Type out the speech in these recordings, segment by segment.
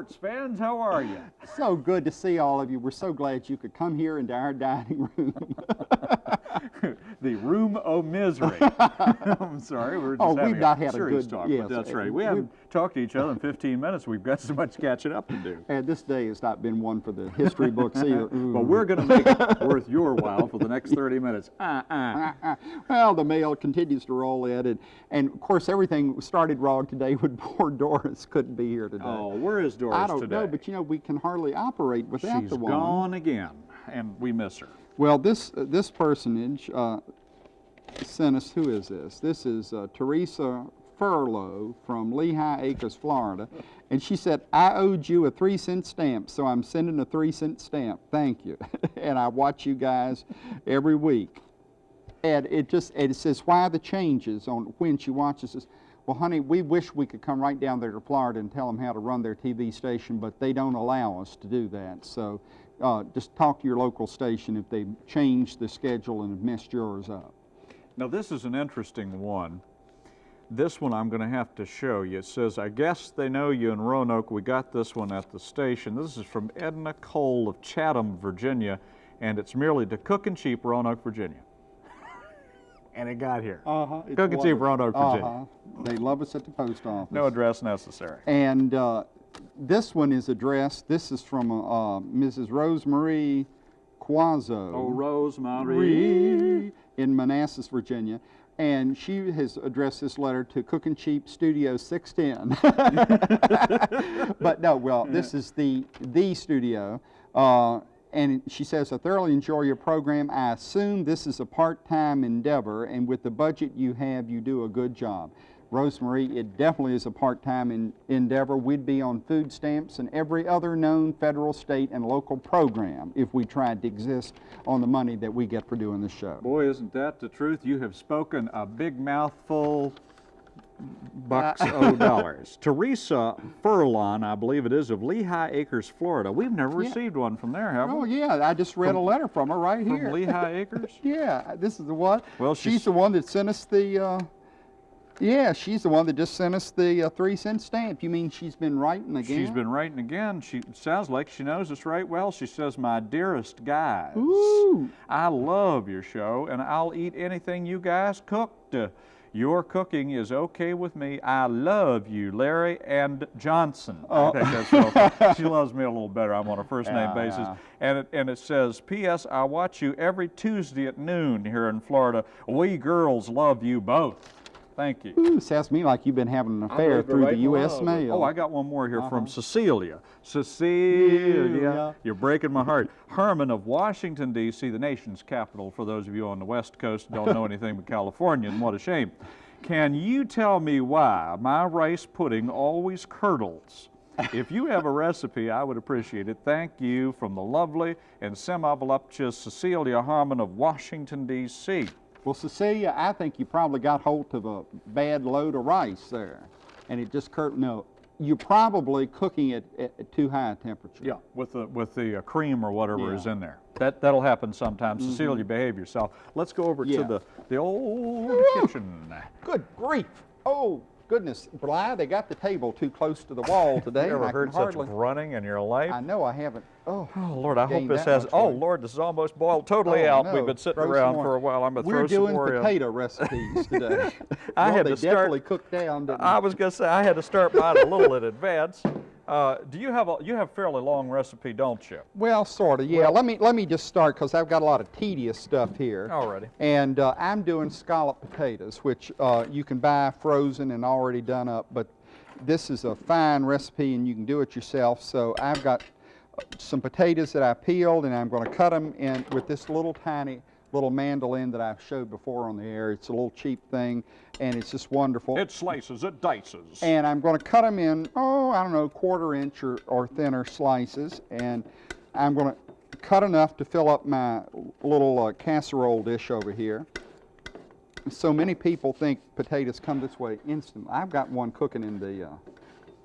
Sports fans, how are you? So good to see all of you. We're so glad you could come here into our dining room. the room of misery. I'm sorry, we're just Oh, having we've not had a good- talk, yes, but that's uh, right. We haven't talked to each other in 15 minutes. We've got so much catching up to do. and this day has not been one for the history books either. But we're going to make it worth your while for the next 30 minutes. Uh-uh. Uh, well, the mail continues to roll in, and, and of course everything started wrong today when poor Doris couldn't be here today. Oh, where is Doris today? I don't today? know, but you know we can hardly operate without She's the woman. She's gone again, and we miss her. Well, this uh, this personage uh, sent us. Who is this? This is uh, Teresa Furlow from Lehigh Acres, Florida, and she said I owed you a three cent stamp, so I'm sending a three cent stamp. Thank you, and I watch you guys every week. And it just and it says why the changes on when she watches this. Well, honey, we wish we could come right down there to Florida and tell them how to run their TV station, but they don't allow us to do that. So uh, just talk to your local station if they've changed the schedule and have messed yours up. Now, this is an interesting one. This one I'm going to have to show you. It says, I guess they know you in Roanoke. We got this one at the station. This is from Edna Cole of Chatham, Virginia, and it's merely to Cookin' Cheap Roanoke, Virginia. and it got here. Uh-huh. Cookin' Cheap Roanoke, Virginia. Uh-huh. They love us at the post office. No address necessary. And uh, this one is addressed, this is from uh, Mrs. Rosemarie Quazzo. Oh, Rosemary. in Manassas, Virginia. And she has addressed this letter to Cookin' Cheap Studio 610. but no, well, this is the the studio. Uh, and she says, I thoroughly enjoy your program. I assume this is a part-time endeavor, and with the budget you have, you do a good job. Rosemary, it definitely is a part-time en- endeavor. We'd be on food stamps and every other known federal, state, and local program if we tried to exist on the money that we get for doing the show. Boy, isn't that the truth? You have spoken a big mouthful, bucks o' dollars. Teresa Furlon, I believe it is, of Lehigh Acres, Florida. We've never Yeah. received one from there, have we? Oh we? yeah, I just read a letter from her right From here. From Lehigh Acres? yeah, this is the one. Well, she's, she's- the one that sent us the. Uh, yeah, she's the one that just sent us the uh, three cent stamp. You mean she's been writing again? She's been writing again. She sounds like she knows us right well. She says, "My dearest guys, Ooh. I love your show, and I'll eat anything you guys cooked. Uh, your cooking is okay with me. I love you, Larry and Johnson. I think that's well. She loves me a little better. I'm on a first name Yeah, basis, yeah. and it and it says, P.S. I watch you every Tuesday at noon here in Florida. We girls love you both. Thank you." Ooh, sounds to me like you've been having an affair through right the U.S. below. mail. Oh, I got one more here from Uh-huh. Cecilia. Cecilia, Yeah. you're breaking my heart. Herman of Washington, D.C., the nation's capital, for those of you on the West Coast who don't know anything but California, and what a shame. Can you tell me why my rice pudding always curdles? If you have a recipe, I would appreciate it. Thank you from the lovely and semi-voluptuous Cecilia Harmon of Washington, D.C. Well, Cecilia, I think you probably got hold of a bad load of rice there, and it just curt. No, you're probably cooking it at, at too high a temperature. Yeah, with the with the uh, cream or whatever Yeah. is in there. That that'll happen sometimes. Cecilia, behave yourself. Let's go over Yeah. to the the old kitchen. Good grief! Oh goodness, Bly, they got the table too close to the wall today. You ever heard such hardly, running in your life? I know I haven't. Oh, Oh Lord, I hope this has. Oh weight. Lord, this is almost boiled totally Oh, out. no. We've been sitting Throw around for a while. I'm gonna we're throw some doing more in. potato recipes today. I well, had to start- definitely cooked down. I was gonna say I had to start mine a little in advance. Uh, do you have a you have a fairly long recipe, don't you? Well, sort of. Yeah. let me let me just start because I've got a lot of tedious stuff here. Alrighty. And uh, I'm doing scallop potatoes, which uh, you can buy frozen and already done up. But this is a fine recipe, and you can do it yourself. So I've got uh, some potatoes that I peeled, and I'm going to cut them in with this little tiny little mandolin that I've showed before on the air. It's a little cheap thing, and it's just wonderful. It slices, it dices. And I'm going to cut them in, oh, I don't know, quarter inch or, or thinner slices. And I'm going to cut enough to fill up my little uh, casserole dish over here. So many people think potatoes come this way instantly. I've got one cooking in the uh,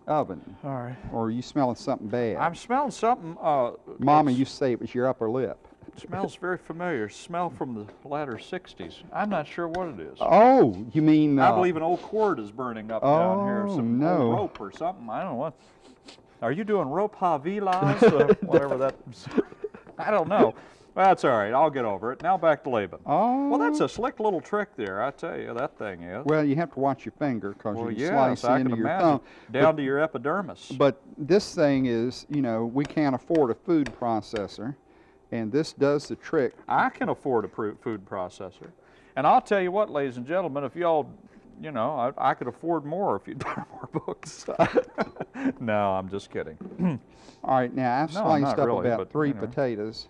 oven. All right. Or are you smelling something bad? I'm smelling something. Uh, Mama you say it was your upper lip. Smells very familiar. Smell from the latter 60s. I'm not sure what it is. Oh, you mean? I uh, believe an old cord is burning up down here. Oh, Some no. rope or something. I don't know what. Are you doing rope havilas? uh, whatever that. I don't know. Well, that's all right. I'll get over it. Now back to Laban. Oh. Well, that's a slick little trick there. I tell you, that thing is. Well, you have to watch your finger because Well, you yes, slice I into your imagine. thumb. Down to your epidermis. But this thing is, you know, we can't afford a food processor, and this does the trick. I can afford a food processor. And I'll tell you what, ladies and gentlemen, if y'all, you know, I, I could afford more if you'd buy more books. no, I'm just kidding. All right, now I've No, sliced up really, about three know. potatoes,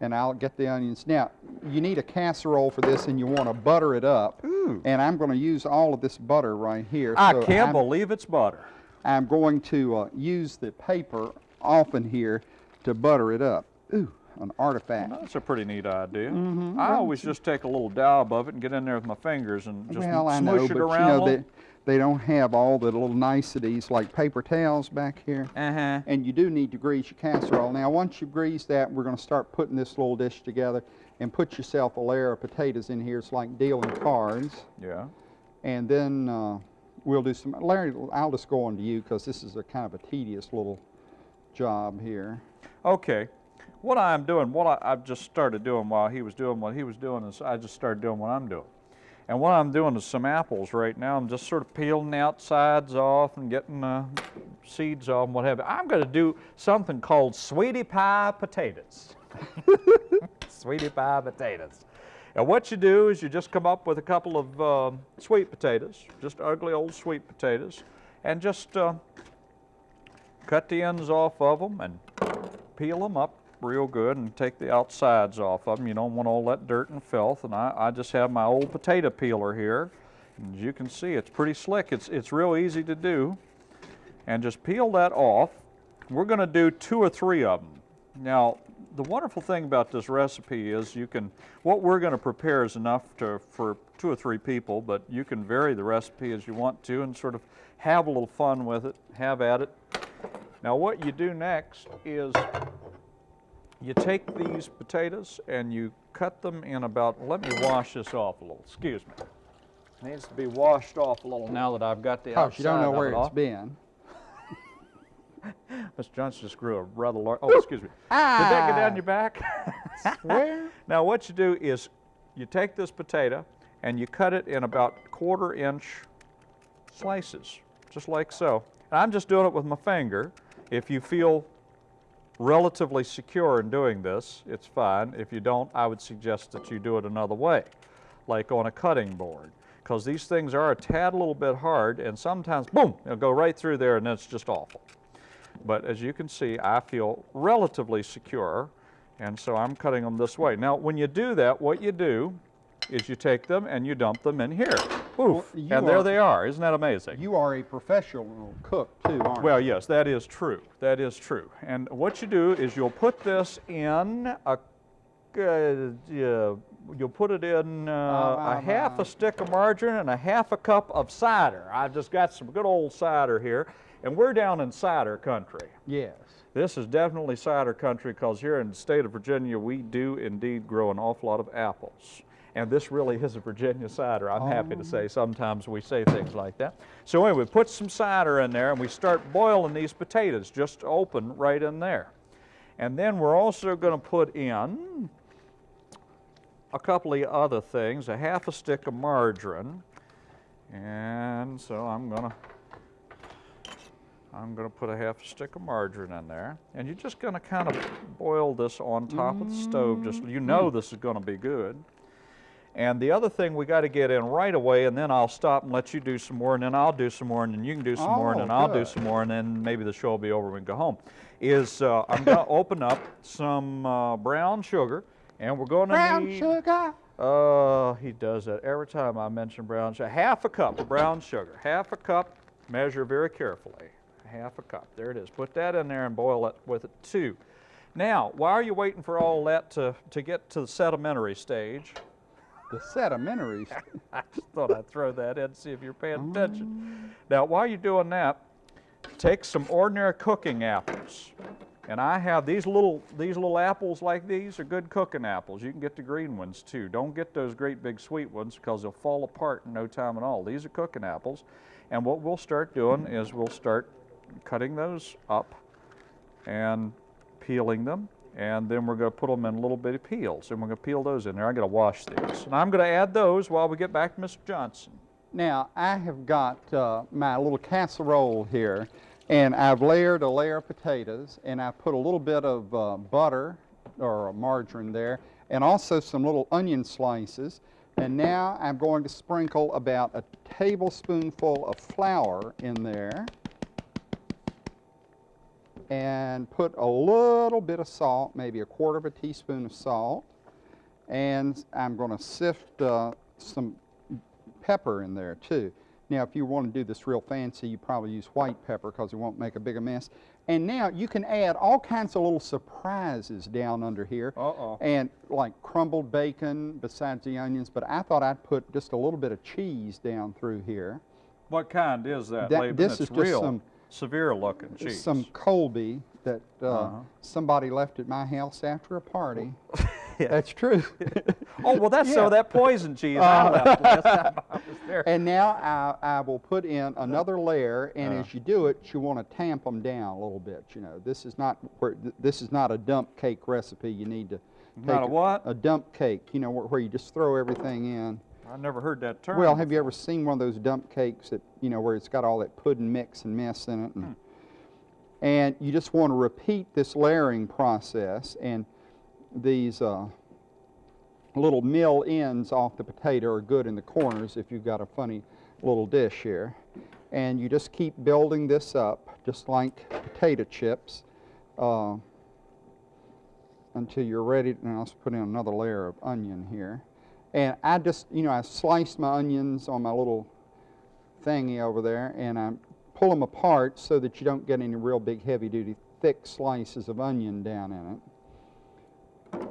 and I'll get the onions. Now, you need a casserole for this, and you want to butter it up. Ooh. And I'm going to use all of this butter right here. I so can't I'm, believe it's butter. I'm going to uh, use the paper often here to butter it up. Ooh, an artifact. That's a pretty neat idea. Mm-hmm. I always just take a little dab of it and get in there with my fingers and just well, I smoosh know, it but around you know, they, they don't have all the little niceties like paper towels back here. Uh-huh. And you do need to grease your casserole. Now, once you grease that, we're going to start putting this little dish together and put yourself a layer of potatoes in here. It's like dealing cards. Yeah. And then uh, we'll do some, Larry, I'll just go on to you because this is a kind of a tedious little job here. Okay. What I'm doing, what I, I've just started doing while he was doing what he was doing is I just started doing what I'm doing. And what I'm doing is some apples right now. I'm just sort of peeling the outsides off and getting uh, seeds off and what have you. I'm going to do something called sweetie pie potatoes. sweetie pie potatoes. And what you do is you just come up with a couple of um sweet potatoes, just ugly old sweet potatoes, and just uh, cut the ends off of them and peel them up real good and take the outsides off of them. You don't want all that dirt and filth. And I, I just have my old potato peeler here. And as you can see, it's pretty slick. It's, it's real easy to do. And just peel that off. We're going to do two or three of them. Now, the wonderful thing about this recipe is you can, what we're going to prepare is enough to, for two or three people, but you can vary the recipe as you want to and sort of have a little fun with it, have at it. Now what you do next is you take these potatoes and you cut them in about, let me wash this off a little, excuse me. Needs to be washed off a little now that I've got the outside you don't know where it it's off. been. Mr. Johnson just grew a rather large, oh, excuse me. Ah. Did that get down your back? Where? Now what you do is you take this potato and you cut it in about quarter inch slices, just like so. And I'm just doing it with my finger. If you feel relatively secure in doing this, it's fine. If you don't, I would suggest that you do it another way, like on a cutting board. Because these things are a tad little bit hard and sometimes, boom, it'll go right through there and it's just awful. But as you can see, I feel relatively secure, and so I'm cutting them this way. Now, when you do that, what you do is you take them and you dump them in here. Poof, you and there are- they are. Isn't that amazing? You are a professional cook, too, aren't Well, you? yes, that is true. That is true. And what you do is you'll put this in a, uh, you'll put it in uh, a half a stick of margarine and a half a cup of cider. I've just got some good old cider here, and we're down in cider country. Yes. This is definitely cider country because here in the state of Virginia, we do indeed grow an awful lot of apples. And this really is a Virginia cider, I'm happy to say. Oh. Sometimes we say things like that. So anyway, we put some cider in there and we start boiling these potatoes just open right in there. And then we're also going to put in a couple of other things, a half a stick of margarine. And so I'm going to I'm going to put a half a stick of margarine in there. And you're just going to kind of boil this on top of the stove. Just you know mm-hmm. this is going to be good. And the other thing we got to get in right away, and then I'll stop and let you do some more, and then I'll do some more, and then you can do some more, and Oh, then I'll do some more, and then maybe the show will be over and go home. Is uh, I'm going to open up some uh, brown sugar, and we're going to Brown need. sugar. Uh, he does that every time I mention brown sugar. Half a cup of brown sugar. Half a cup. Measure very carefully. Half a cup. There it is. Put that in there and boil it with it too. Now, why are you waiting for all that to, to get to the sedimentary stage? The sedimentary. I just thought I'd throw that in, see if you're paying attention. Mm. Now, while you're doing that, take some ordinary cooking apples. And I have these little, these little apples like these are good cooking apples. You can get the green ones too. Don't get those great big sweet ones because they'll fall apart in no time at all. These are cooking apples. And what we'll start doing is we'll start cutting those up and peeling them. And then we're going to put them in a little bitty peels. And we're going to peel those in there. I'm going to wash these. And I'm going to add those while we get back to Mr. Johnson. Now, I have got uh, my little casserole here, and I've layered a layer of potatoes, and I put a little bit of uh, butter or margarine there, and also some little onion slices. And now I'm going to sprinkle about a tablespoonful of flour in there and put a little bit of salt, maybe a quarter of a teaspoon of salt. And I'm going to sift uh, some pepper in there too. Now, if you want to do this real fancy, you probably use white pepper because it won't make a big a mess. And now you can add all kinds of little surprises down under here. Uh-oh. And like crumbled bacon besides the onions, but I thought I'd put just a little bit of cheese down through here. What kind is that, That- Laban? this is just some- severe looking cheese. Some Colby that uh, Uh-huh. somebody left at my house after a party. That's true. Oh, well, that's Yeah. so that poison cheese I left last time I was there. And now I, I will put in another layer, and Uh. as you do it, you want to tamp them down a little bit. You know, this is not where, th- this is not a dump cake recipe. You need to Not take a what? A dump cake. You know, where, where you just throw everything in. I never heard that term. Well, have you ever seen one of those dump cakes that you know where it's got all that pudding mix and mess in it? And, Hmm. and you just want to repeat this layering process, and these uh, little mill ends off the potato are good in the corners if you've got a funny little dish here. And you just keep building this up, just like potato chips, uh, until you're ready. Now let's put in another layer of onion here. And I just, you know, I sliced my onions on my little thingy over there, and I pull them apart so that you don't get any real big, heavy-duty, thick slices of onion down in it.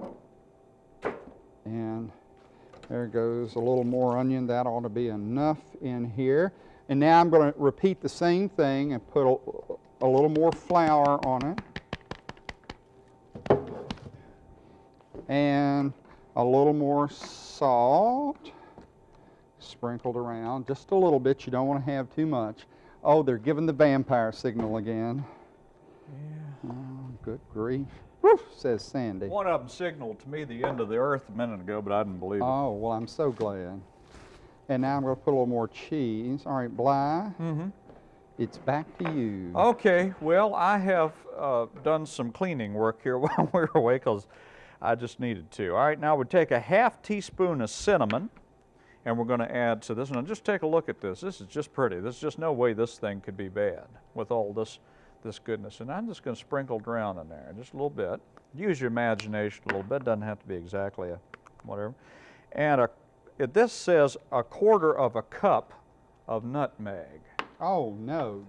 And there goes a little more onion. That ought to be enough in here. And now I'm going to repeat the same thing and put a, a little more flour on it. And a little more salt sprinkled around, just a little bit. You don't want to have too much. Oh, they're giving the vampire signal again. Yeah. Oh, good grief. Whew, says Sandy. One of them signaled to me the end of the earth a minute ago, but I didn't believe it. Oh, well, I'm so glad. And now I'm going to put a little more cheese. All right, Bly, Mm-hmm. it's back to you. Okay, well, I have uh, done some cleaning work here while we were away because I just needed to. All right, now we take a half teaspoon of cinnamon and we're going to add to this. Now, just take a look at this. This is just pretty. There's just no way this thing could be bad with all this, this goodness. And I'm just going to sprinkle drown in there just a little bit. Use your imagination a little bit. Doesn't have to be exactly a whatever. And a, it, this says a quarter of a cup of nutmeg. Oh, no.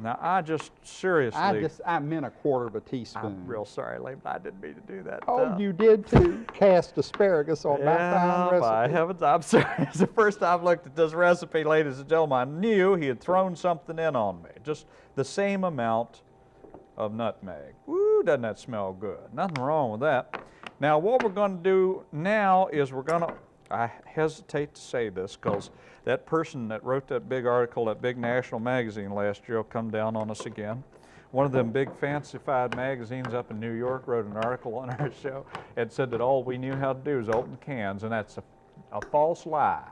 Now, I just seriously. I just, I meant a quarter of a teaspoon. I'm real sorry, Lee, but I didn't mean to do that. Oh, uh, you did too. Cast asparagus on my yeah, fine by recipe. heavens, I'm sorry. It's the first time I've looked at this recipe, ladies and gentlemen. I knew he had thrown something in on me. Just the same amount of nutmeg. Woo, doesn't that smell good? Nothing wrong with that. Now, what we're going to do now is we're going to, I hesitate to say this because that person that wrote that big article, that big national magazine last year, will come down on us again. One of them big fancified magazines up in New York wrote an article on our show and said that all we knew how to do is open cans, and that's a, a false lie.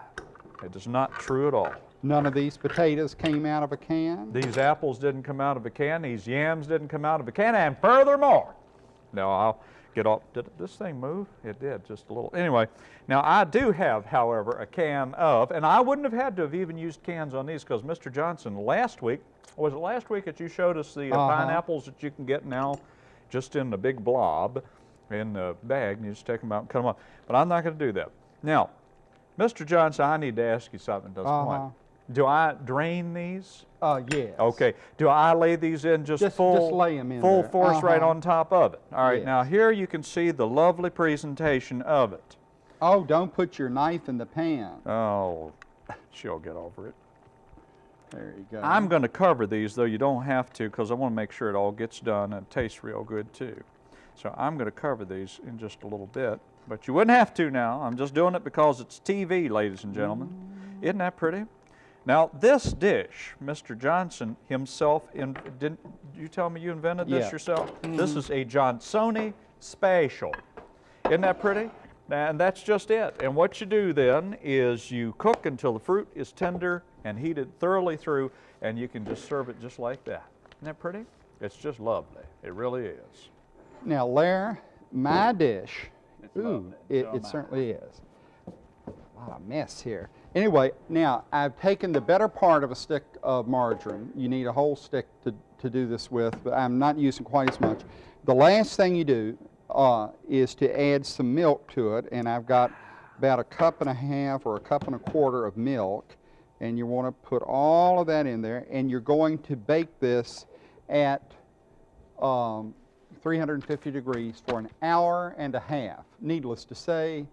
It is not true at all. None of these potatoes came out of a can. These apples didn't come out of a can. These yams didn't come out of a can. And furthermore, now I'll get off. Did this thing move? It did, just a little. Anyway, now I do have, however, a can of, and I wouldn't have had to have even used cans on these because Mr. Johnson last week, was it last week that you showed us the uh, Uh-huh. pineapples that you can get now just in the big blob in the bag and you just take them out and cut them up. But I'm not going to do that. Now, Mr. Johnson, I need to ask you something at this Uh-huh. point. Do I drain these? Uh, yes. Okay. Do I lay these in just, Just- full, just lay 'em in full there. force right Uh-huh. on top of it? All right. Now here you can see the lovely presentation of it. Oh, don't put your knife in the pan. Oh, she'll get over it. There you go. I'm going to cover these, though you don't have to, because I want to make sure it all gets done and tastes real good too. So I'm going to cover these in just a little bit, but you wouldn't have to now. I'm just doing it because it's TV, ladies and gentlemen. Isn't that pretty? Now, this dish, Mr. Johnson himself, in, didn't you tell me you invented this Yeah. yourself? This mm-hmm. is a Johnsoni special. Isn't that pretty? And that's just it. And what you do then is you cook until the fruit is tender and heated thoroughly through, and you can just serve it just like that. Isn't that pretty? It's just lovely. It really is. Now, Lair, my dish, It's ooh, lovely. it, it certainly is. A lot of mess here. Anyway, now I've taken the better part of a stick of margarine. You need a whole stick to, to do this with, but I'm not using quite as much. The last thing you do uh, is to add some milk to it, and I've got about a cup and a half or a cup and a quarter of milk, and you want to put all of that in there, and you're going to bake this at um, 350 degrees for an hour and a half. Needless to say,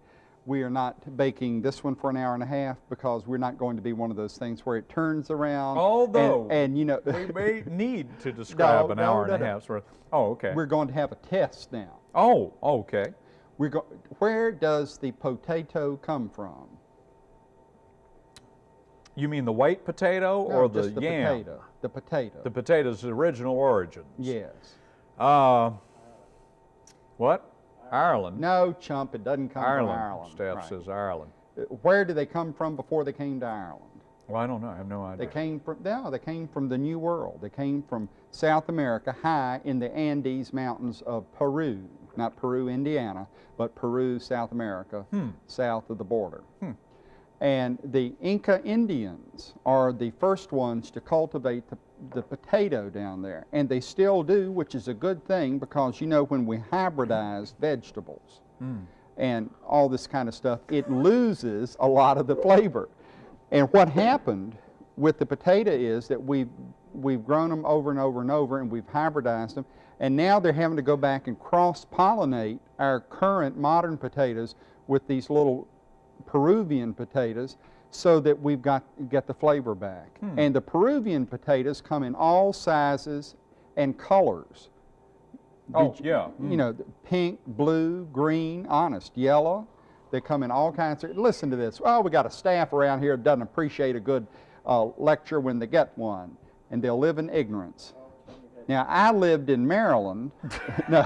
we are not baking this one for an hour and a half because we're not going to be one of those things where it turns around. Although, and, you know, We may need to describe No, an no, hour no, and a no. worth. Oh, okay. we're going to have a test now. Oh, okay. We're go- where does the potato come from? You mean the white potato No, or the, the yam? potato. The potato. The potato's original origins. yes. Uh, what? Ireland. No, chump, it doesn't come Ireland. from Ireland. Staff Right. says Ireland. Uh, Where did they come from before they came to Ireland? Well, I don't know. I have no idea. They came from no, they came from the New World. They came from South America, high in the Andes Mountains of Peru, not Peru, Indiana, but Peru, South America, Hmm. south of the border. Hmm. And the Inca Indians are the first ones to cultivate the, the potato down there, and they still do, which is a good thing because you know when we hybridize vegetables Mm. and all this kind of stuff, it loses a lot of the flavor. And what happened with the potato is that we've, we've grown them over and over and over and we've hybridized them. And now they're having to go back and cross pollinate our current modern potatoes with these little Peruvian potatoes so that we've got get the flavor back. Hmm. And the Peruvian potatoes come in all sizes and colors. Oh, you- yeah. You know, pink, blue, green, honest, yellow. They come in all kinds of. Listen to this. Oh, we got a staff around here that doesn't appreciate a good uh, lecture when they get one, and they'll live in ignorance. Now, I lived in Maryland. no,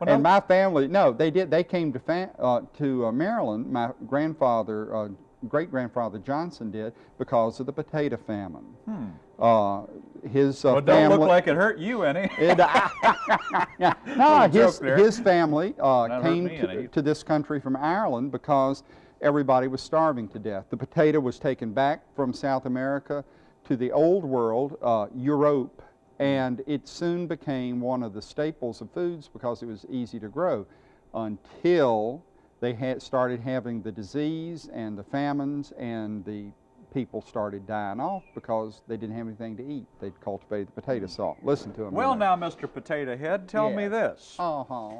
Well, and no- my family. No, they did. They came to uh, to uh, Maryland. My grandfather, uh, great grandfather Johnson, did because of the potato famine. Hmm. Uh, his uh, Well, don't family. look like it hurt you any. It, no, his, his family uh, came to, to this country from Ireland because everybody was starving to death. The potato was taken back from South America to the old world, uh, Europe, and it soon became one of the staples of foods because it was easy to grow until they had started having the disease and the famines and the people started dying off because they didn't have anything to eat. They'd cultivated the potato salt. Listen to them. well, now, Mr. Potato Head, tell me this. Uh-huh.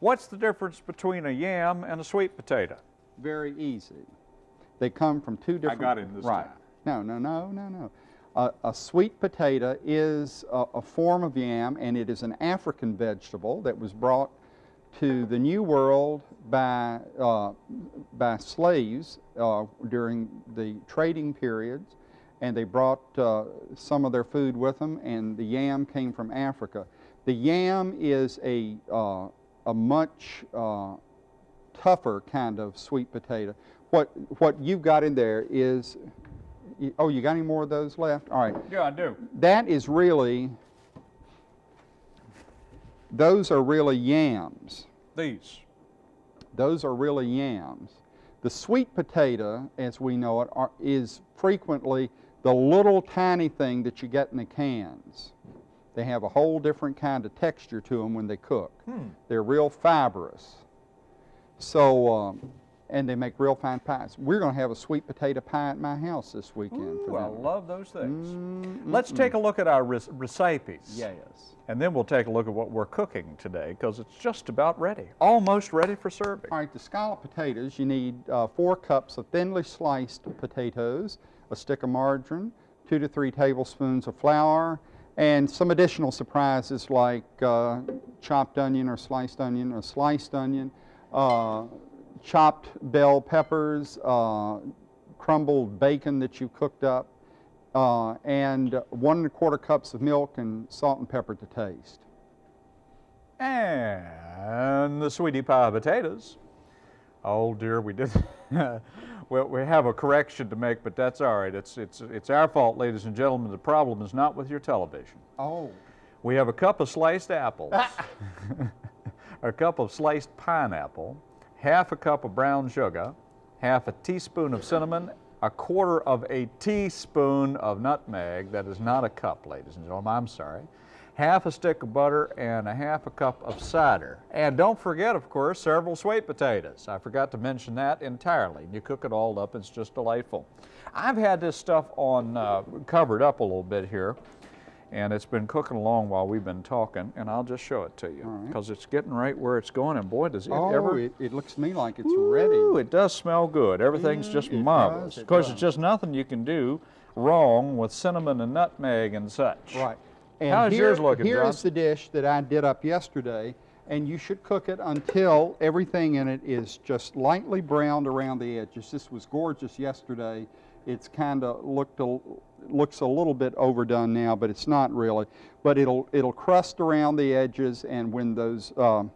What's the difference between a yam and a sweet potato? Very easy. They come from two different. I got him this right. time. No, no, no, no, no. Uh, a sweet potato is a, a form of yam, and it is an African vegetable that was brought to the New World by uh, by slaves uh, during the trading periods, and they brought uh, some of their food with them, and the yam came from Africa. The yam is a uh, a much uh, tougher kind of sweet potato. What what you've got in there is, oh, you got any more of those left? All right, Yeah, I do. that is really, those are really yams. These. Those are really yams. The sweet potato, as we know it, are, is frequently the little tiny thing that you get in the cans. They have a whole different kind of texture to them when they cook. Hmm. They're real fibrous. So, um, and they make real fine pies. We're going to have a sweet potato pie at my house this weekend Ooh, for I love those things. Mm, Let's mm, take a look at our rec- recipes. Yes. And then we'll take a look at what we're cooking today because it's just about ready. Almost ready for serving. All right, the scallop potatoes, you need uh, four cups of thinly sliced potatoes, a stick of margarine, two to three tablespoons of flour, and some additional surprises like uh, chopped onion or sliced onion or sliced onion, uh, chopped bell peppers, uh, crumbled bacon that you cooked up, uh, and one and a quarter cups of milk and salt and pepper to taste. And the sweetie pie potatoes. Oh dear, we did. well, we have a correction to make, but that's all right. It's, it's, it's our fault, ladies and gentlemen. The problem is not with your television. Oh. We have a cup of sliced apples, a cup of sliced pineapple, half a cup of brown sugar, half a teaspoon of cinnamon, a quarter of a teaspoon of nutmeg. That is not a cup, ladies and gentlemen. I'm sorry. Half a stick of butter and a half a cup of cider. And don't forget, of course, several sweet potatoes. I forgot to mention that entirely. You cook it all up, it's just delightful. I've had this stuff on uh, covered up a little bit here and it's been cooking along while we've been talking, and I'll just show it to you right. because it's getting right where it's going, and boy, does it Oh, ever. it, it looks to me like it's Ooh, ready. it does smell good. Everything's just Mm, it marvelous. does, Of course, it's just nothing you can do wrong with cinnamon and nutmeg and such. Right. How's here, yours looking, Here John? is the dish that I did up yesterday, and you should cook it until everything in it is just lightly browned around the edges. This was gorgeous yesterday. It's kind of looked a, looks a little bit overdone now, but it's not really. But it'll it'll crust around the edges, and when those um,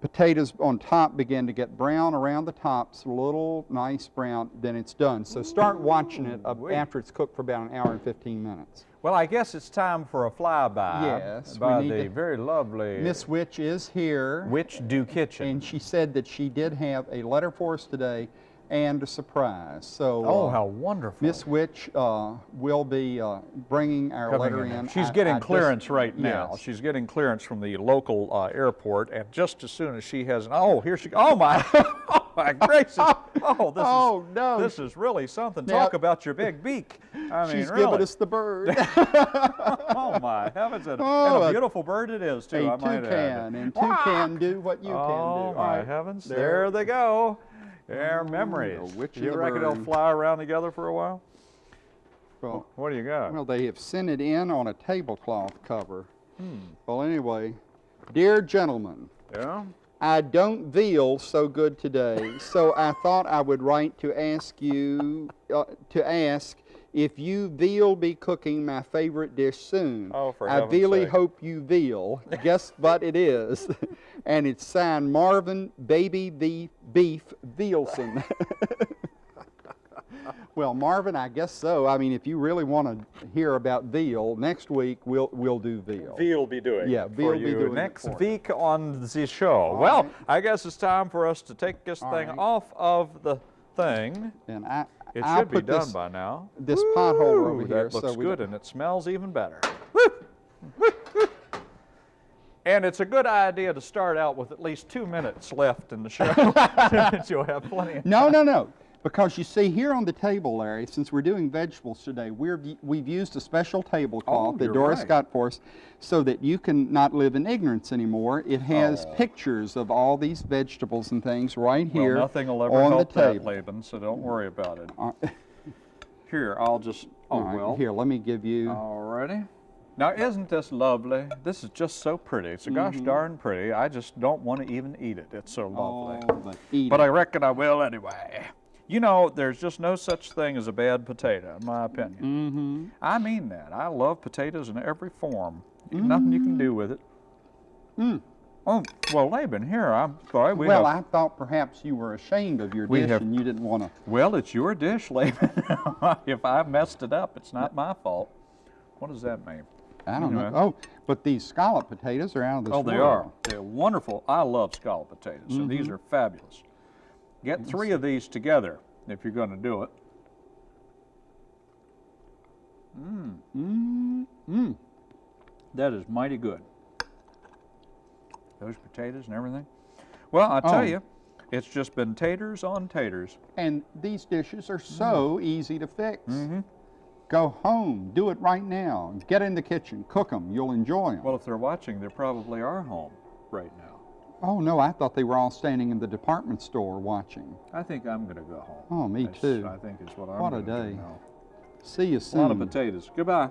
potatoes on top begin to get brown around the tops, a little nice brown, then it's done. So start watching it after it's cooked for about an hour and 15 minutes. Well, I guess it's time for a flyby Yes, we by need the to- very lovely Miss Witch is here. Witch Do Kitchen. and she said that she did have a letter for us today and a surprise. So, oh, uh, how wonderful! Miss Witch uh, will be uh, bringing our coming letter in. in. She's I- getting I just- clearance right now. Yes. She's getting clearance from the local uh, airport, and just as soon as she has, oh, here she, oh my, oh my gracious, oh, this Oh, is, no. this is really something. Now- Talk about your big beak. I mean, She's really. giving us the bird. oh my heavens, and, Oh, and a a- beautiful bird it is too. I a add. toucan, and toucan do what you oh can do. All my right, heavens, there. there they go. Their memories. the witch and you the reckon they'll fly around together for a while? Well, What do you got? well, they have sent it in on a tablecloth cover. Hmm. Well, anyway, dear gentlemen, yeah. I don't feel so good today, so I thought I would write to ask you uh, to ask if you veal be cooking my favorite dish soon. Oh, for I really hope you veal. Guess what it is? and it's signed Marvin Baby Beef Beef Vealson. well, Marvin, I guess so. I mean, if you really want to hear about veal, next week we'll we'll do veal. Veal be doing Yeah, Veal be doing next week on the show. well, right. I guess it's time for us to take this All thing right. off of the thing. And I It I'll should be done this, by now. this pothole over here. That looks so good and it smells even better. And it's a good idea to start out with at least two minutes left in the show. You'll have plenty of No, no, no. Because you see here on the table, Larry, since we're doing vegetables today, we're, we've used a special tablecloth Oh, that Doris right. got for us so that you can not live in ignorance anymore. It has Oh. pictures of all these vegetables and things right here Well, nothing will ever on help the that. Laban, so don't worry about it. Uh, Here, I'll just, oh, all right, well. Here, let me give you. Alrighty. Now, isn't this lovely? This is just so pretty. It's a gosh Mm-hmm. darn pretty. I just don't want to even eat it. It's so lovely. Oh, but eat But. I reckon I will anyway. You know, there's just no such thing as a bad potato, in my opinion. Mm-hmm. I mean that. I love potatoes in every form. You- Nothing you can do with it. Mm. Oh, well, Laban, here, I'm sorry. We well, have, I thought perhaps you were ashamed of your We dish have- and you didn't want to. well, it's your dish, Laban. if I messed it up, it's not my fault. What does that mean? I don't know. Oh, but these scallop potatoes are out of this world. Oh, they world. are. They're wonderful. I love scallop potatoes, and these are fabulous. Get three of these together if you're going to do it. Mm, mm. That is mighty good. Those potatoes and everything. Well, I tell Oh. you, it's just been taters on taters. And these dishes are so easy to fix. Mm-hmm. Go home, do it right now. Get in the kitchen, cook them. You'll enjoy them. Well, if they're watching, they probably are home right now. oh no, I thought they were all standing in the department store watching. I think I'm going to go home. Oh, me That's, too. I think is what I'm What a day. See you soon. A lot of potatoes. Goodbye.